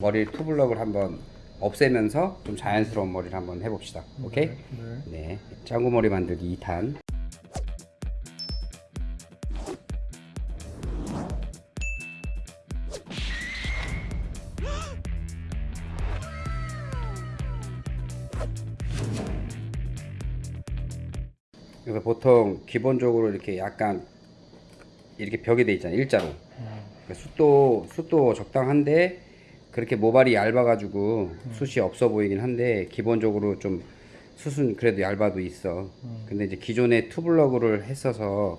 머리 투블럭을 한번 없애면서 좀 자연스러운 머리를 한번 해봅시다. 오케이? 네. 네. 짱구 머리 만들기 2탄. 그래서 보통 기본적으로 이렇게 약간 이렇게 벽이 돼 있잖아요. 일자로. 그러니까 숯도 숯도 적당한데 그렇게 모발이 얇아가지고 숯이 없어 보이긴 한데 기본적으로 좀 숯은 그래도 얇아도 있어. 근데 이제 기존에 투블럭을 했어서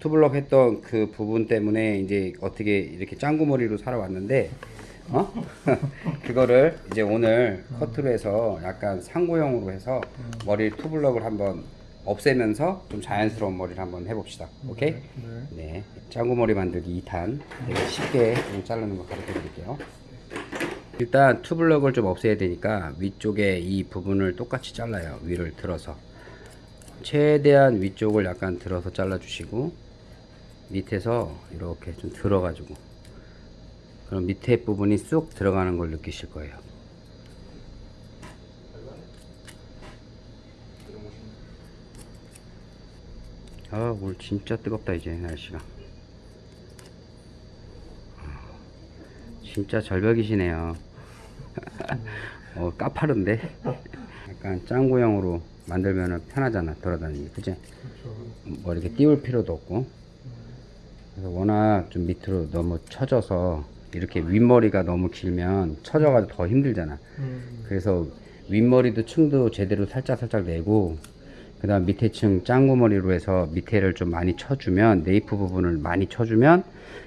투블럭 했던 그 부분 때문에 이제 어떻게 이렇게 짱구 머리로 살아왔는데 어? 그거를 이제 오늘 커트로 해서 약간 상고형으로 해서 머리 투블럭을 한번 없애면서 좀 자연스러운 머리를 한번 해봅시다. 오케이? 네. 네, 짱구 머리 만들기 2탄 되게 쉽게 좀 자르는 거 가르쳐 드릴게요. 일단 투블럭을 좀 없애야 되니까 위쪽에 이 부분을 똑같이 잘라요. 위를 들어서 최대한 위쪽을 약간 들어서 잘라 주시고 밑에서 이렇게 좀 들어 가지고 그럼 밑에 부분이 쑥 들어가는 걸 느끼실 거예요. 아, 오늘 진짜 뜨겁다 이제 날씨가. 아, 진짜 절벽이시네요. 어, 까파른데? 약간 짱구형으로 만들면 편하잖아, 돌아다니기. 그치? 그렇죠. 뭐 이렇게 띄울 필요도 없고. 그래서 워낙 좀 밑으로 너무 처져서 이렇게 윗머리가 너무 길면 처져가지고 더 힘들잖아. 음. 그래서 윗머리도 층도 제대로 살짝 살짝 내고 그 다음 밑에 층 짱구 머리로 해서 밑에를 좀 많이 쳐주면 네이프 부분을 많이 쳐주면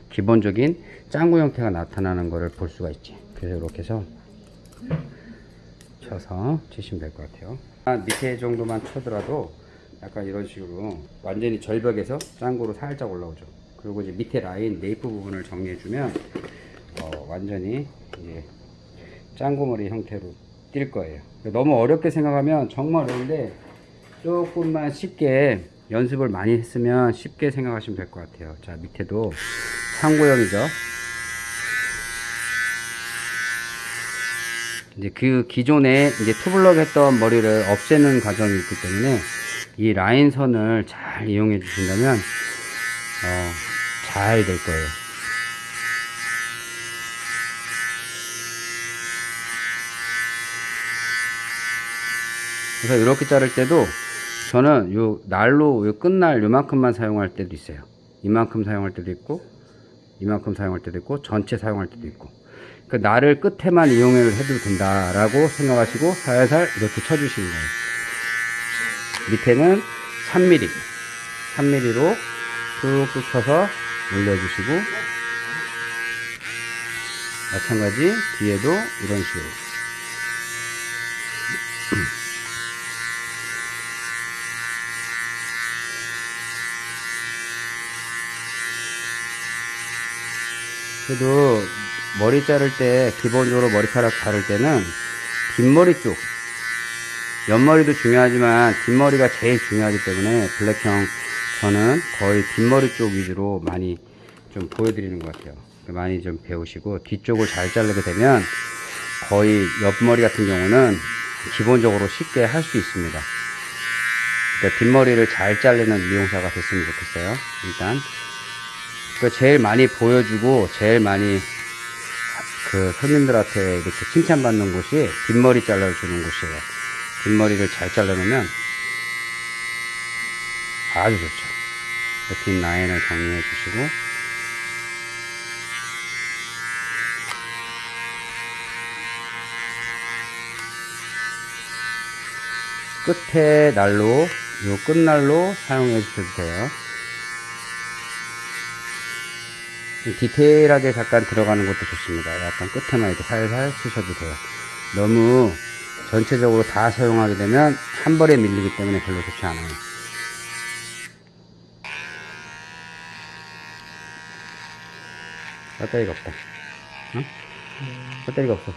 기본적인 짱구 형태가 나타나는 것을 볼 수가 있지 그래서 이렇게 해서 쳐서 치시면 될 것 같아요 한 밑에 정도만 쳐더라도 약간 이런 식으로 완전히 절벽에서 짱구로 살짝 올라오죠 그리고 이제 밑에 라인 네이프 부분을 정리해 주면 어, 완전히 이제 짱구머리 형태로 뛸 거예요. 너무 어렵게 생각하면 정말 어려운데 조금만 쉽게 연습을 많이 했으면 쉽게 생각하시면 될 것 같아요. 자 밑에도 상고형이죠. 이제 그 기존에 이제 투블럭 했던 머리를 없애는 과정이 있기 때문에 이 라인선을 잘 이용해 주신다면 어, 잘 될 거예요. 그래서 이렇게 자를 때도 저는 요 날로 요 끝날 요만큼만 사용할 때도 있어요. 이만큼 사용할 때도 있고 이만큼 사용할 때도 있고 전체 사용할 때도 있고 그 날을 끝에만 이용을 해도 된다라고 생각하시고 살살 이렇게 쳐주시는 거예요. 밑에는 3mm 3mm로 툭툭 쳐서 올려주시고 마찬가지 뒤에도 이런 식으로 그래도 머리 자를 때 기본적으로 머리카락 자를 때는 뒷머리 쪽. 옆머리도 중요하지만 뒷머리가 제일 중요하기 때문에 블랙형 저는 거의 뒷머리 쪽 위주로 많이 좀 보여드리는 것 같아요. 많이 좀 배우시고 뒤쪽을 잘 자르게 되면 거의 옆머리 같은 경우는 기본적으로 쉽게 할 수 있습니다. 그러니까 뒷머리를 잘 자르는 미용사가 됐으면 좋겠어요. 일단. 그 제일 많이 보여주고 제일 많이 그 손님들한테 이렇게 칭찬받는 곳이 뒷머리 잘라주는 곳이에요. 뒷머리를 잘 잘라놓으면 아주 좋죠. 뒷 라인을 정리해 주시고 끝에 날로 요 끝날로 사용해 주셔도 돼요. 좀 디테일하게 잠깐 들어가는 것도 좋습니다. 약간 끝에만 이렇게 살살 쓰셔도 돼요. 너무 전체적으로 다 사용하게 되면 한 번에 밀리기 때문에 별로 좋지 않아요. 배터리가 없다. 어? 배터리가 없어.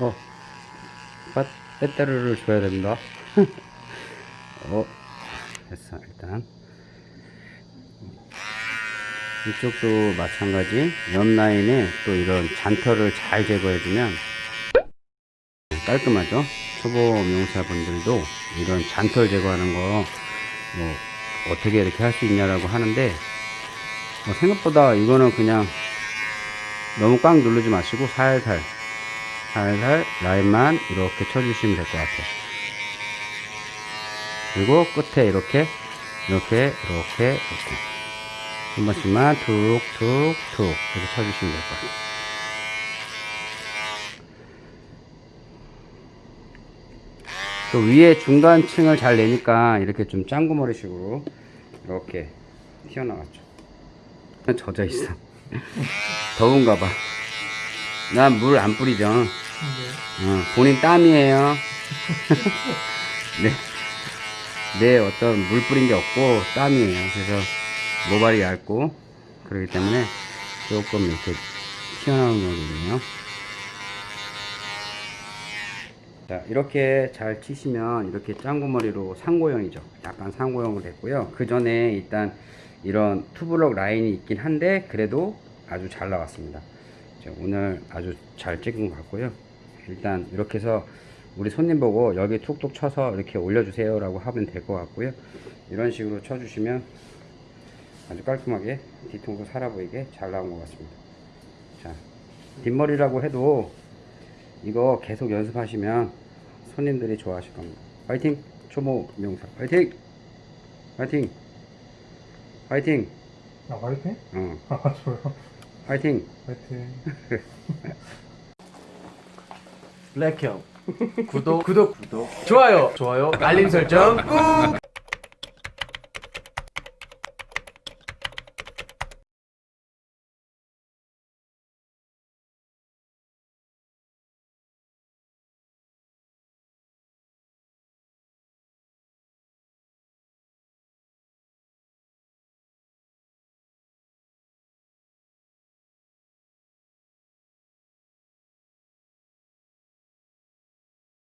어. 배, 배터리를 줘야 됩니다. 어. 됐어, 일단. 이쪽도 마찬가지. 옆 라인에 또 이런 잔털을 잘 제거해주면 깔끔하죠. 초보 미용사분들도 이런 잔털 제거하는 거 뭐 어떻게 이렇게 할 수 있냐라고 하는데 뭐 생각보다 이거는 그냥 너무 꽉 누르지 마시고 살살 살살 라인만 이렇게 쳐주시면 될 것 같아요. 그리고 끝에 이렇게 이렇게 이렇게 이렇게 한 번씩만 툭툭툭 이렇게 쳐주시면 될 것 같아요 또 위에 중간층을 잘 내니까 이렇게 좀 짱구머리 식으로 이렇게 튀어나왔죠 젖어 있어 더운가 봐. 난 물 안 뿌리죠. 어, 본인 땀이에요. 네. 내 어떤 물 뿌린 게 없고 땀이에요. 그래서 모발이 얇고 그렇기 때문에 조금 이렇게 튀어나오는 거거든요. 자, 이렇게 잘 치시면 이렇게 짱구머리로 상고형이죠. 약간 상고형으로 됐고요. 그 전에 일단 이런 투블럭 라인이 있긴 한데 그래도 아주 잘 나왔습니다. 자, 오늘 아주 잘 찍은 것 같고요. 일단 이렇게 해서 우리 손님 보고 여기 툭툭 쳐서 이렇게 올려주세요 라고 하면 될 것 같고요. 이런 식으로 쳐주시면 아주 깔끔하게 뒤통수 살아 보이게 잘 나온 것 같습니다. 자, 뒷머리라고 해도 이거 계속 연습하시면 손님들이 좋아하실 겁니다. 파이팅! 초보 명사 파이팅! 파이팅! 파이팅! 아 화이팅? 어, 아 좋아요 파이팅! 화이팅 블랙형 구독 구독 구독 좋아요 좋아요 알림 설정 꾹